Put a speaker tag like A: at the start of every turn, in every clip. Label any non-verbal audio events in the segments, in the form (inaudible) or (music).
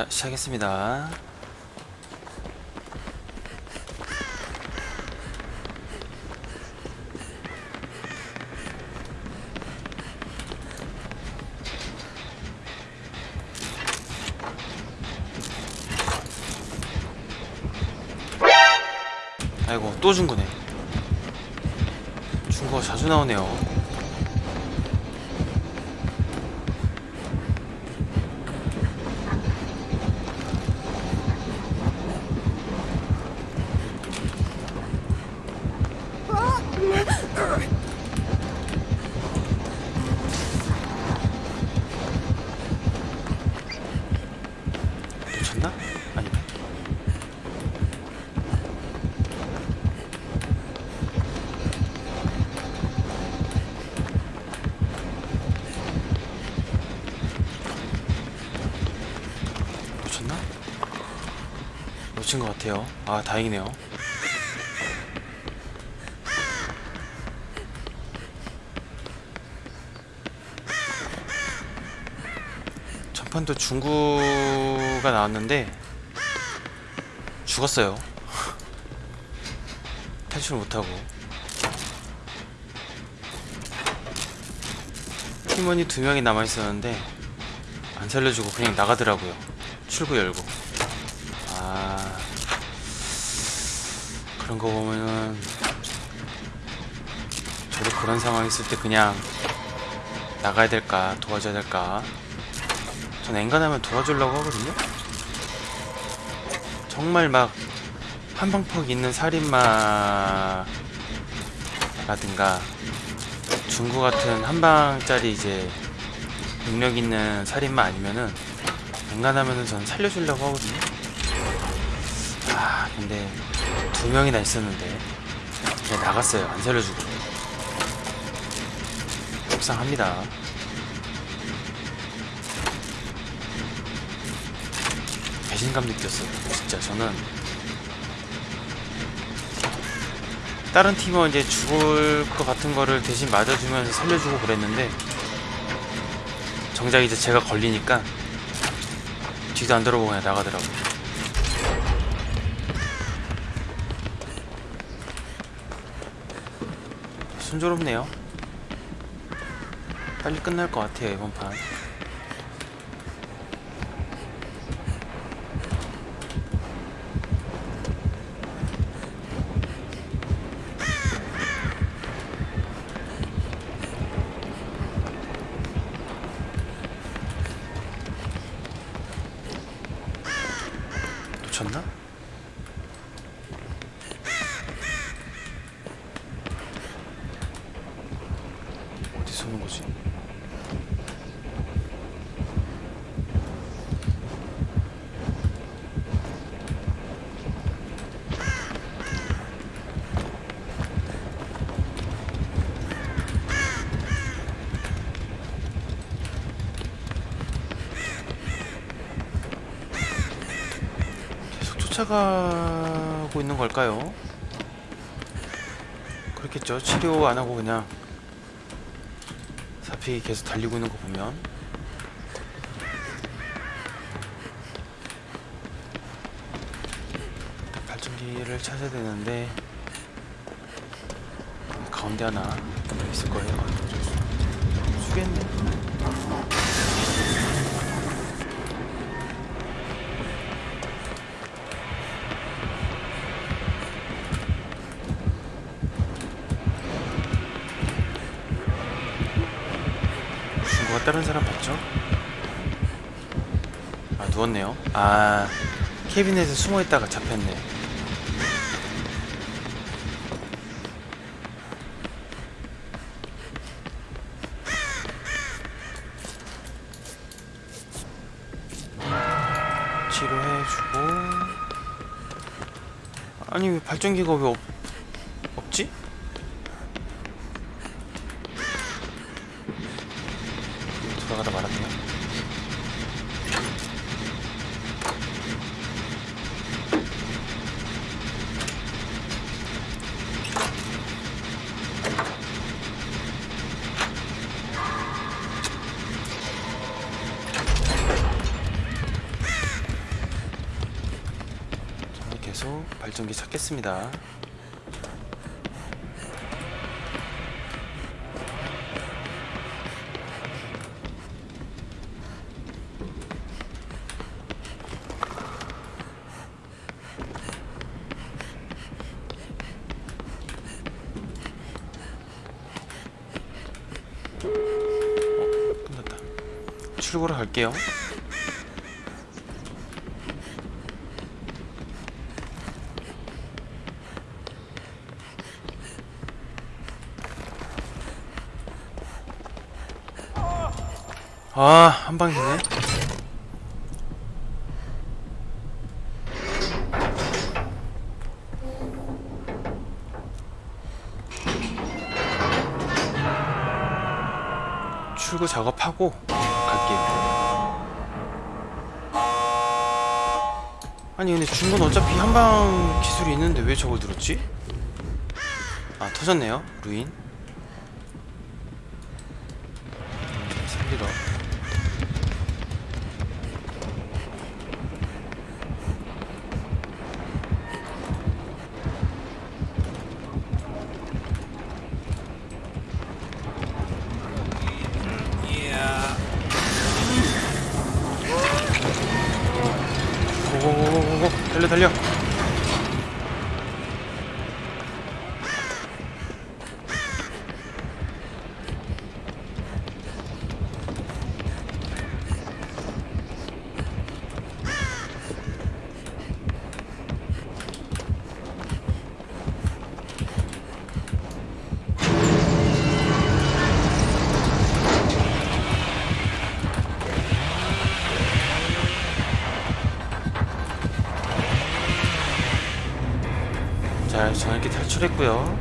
A: 자, 시작했습니다. 아이고, 또 중구네. 중구가 자주 나오네요. 놓쳤나? 아니네. 놓쳤나? 놓친 것 같아요. 아, 다행이네요. 전판도 중구가 나왔는데 죽었어요. 탈출 못하고 팀원이 두 명이 남아 있었는데 안 살려주고 그냥 나가더라고요. 출구 열고. 아 그런 거 보면은 저도 그런 상황 있을 때 그냥 나가야 될까 도와줘야 될까 전 엔간하면 도와주려고 하거든요. 정말 막 한방퍽 있는 살인마라든가 중구 같은 한방짜리 이제 능력 있는 살인마 아니면은 엔간하면은 전 살려주려고 하거든요. 아 근데 두 명이나 있었는데 그냥 나갔어요. 안 살려주고 속상합니다. 배신감 느꼈어요. 진짜 저는 다른 팀은 이제 죽을 것 같은 거를 대신 맞아주면서 살려주고 그랬는데 정작 이제 제가 걸리니까 뒤도 안 돌아보고 그냥 나가더라고요. 순조롭네요. 빨리 끝날 것 같아요 이번 판. 놓쳤나? 어디서 오는 거지? 계속 쫓아가고 있는 걸까요? 그렇겠죠. 치료 안 하고 그냥 사피 계속 달리고 있는 거 보면 발전기를 찾아야 되는데 가운데 하나 있을 거예요. 수겠네. 다른 사람 봤죠? 아 누웠네요. 아 캐비넷에 숨어 있다가 잡혔네. 치료해주고 아니 왜 발전기가 왜 없, 없지? 돌아가다 말았네요. 계속 발전기 찾겠습니다. 어. 출구로 갈게요. 아, 한 방이네. 출구 작업하고 갈게요. 아니 근데 중건 어차피 한방 기술이 있는데 왜 저걸 들었지? 아 터졌네요 루인 탈출했고요.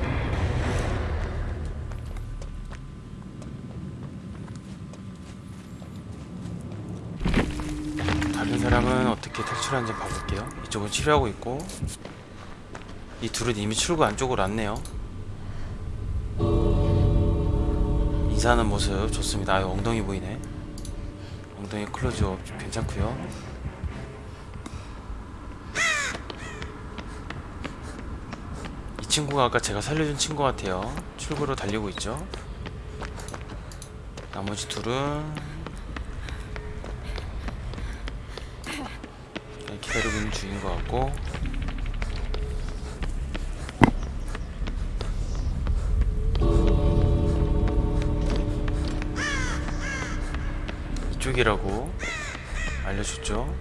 A: 다른 사람은 어떻게 탈출하는지 봐볼게요. 이쪽은 치료하고 있고 이 둘은 이미 출구 안쪽으로 왔네요. 인사하는 모습 좋습니다. 아유 엉덩이 보이네. 엉덩이 클로즈업 괜찮고요 친구가 아까 제가 살려준 친구 같아요. 출구로 달리고 있죠? 나머지 둘은 그냥 기다리고 있는 중인 것 같고. 이쪽이라고 알려줬죠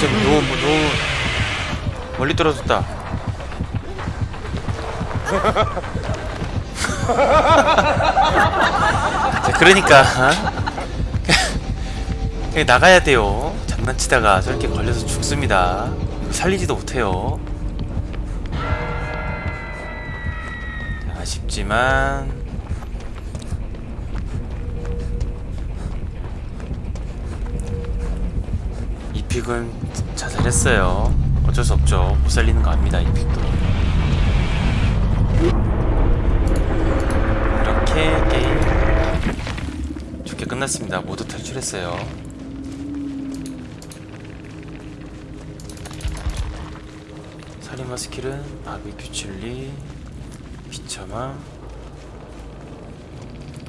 A: 좀 너무 너무 멀리 떨어졌다. (laughs) 자, 그러니까 (laughs) 그냥 나가야 돼요. 장난치다가 저렇게 걸려서 죽습니다. 살리지도 못해요. 자, 아쉽지만 이 픽은 자살했어요. 어쩔 수 없죠. 못 살리는 거 압니다. 이 픽도. 이렇게 게임 좋게 끝났습니다. 모두 탈출했어요. 살인마 스킬은 바비큐 칠리, 비참함.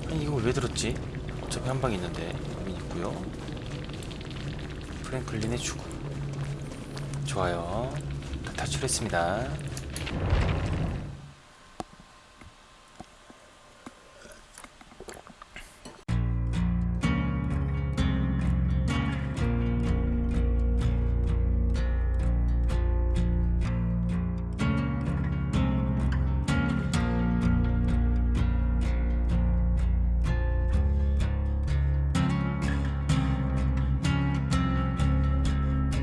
A: 아니 이걸 왜 들었지? 어차피 한 방 있는데 여기 있고요. 프랭클린의 죽음. 좋아요. 다 탈출했습니다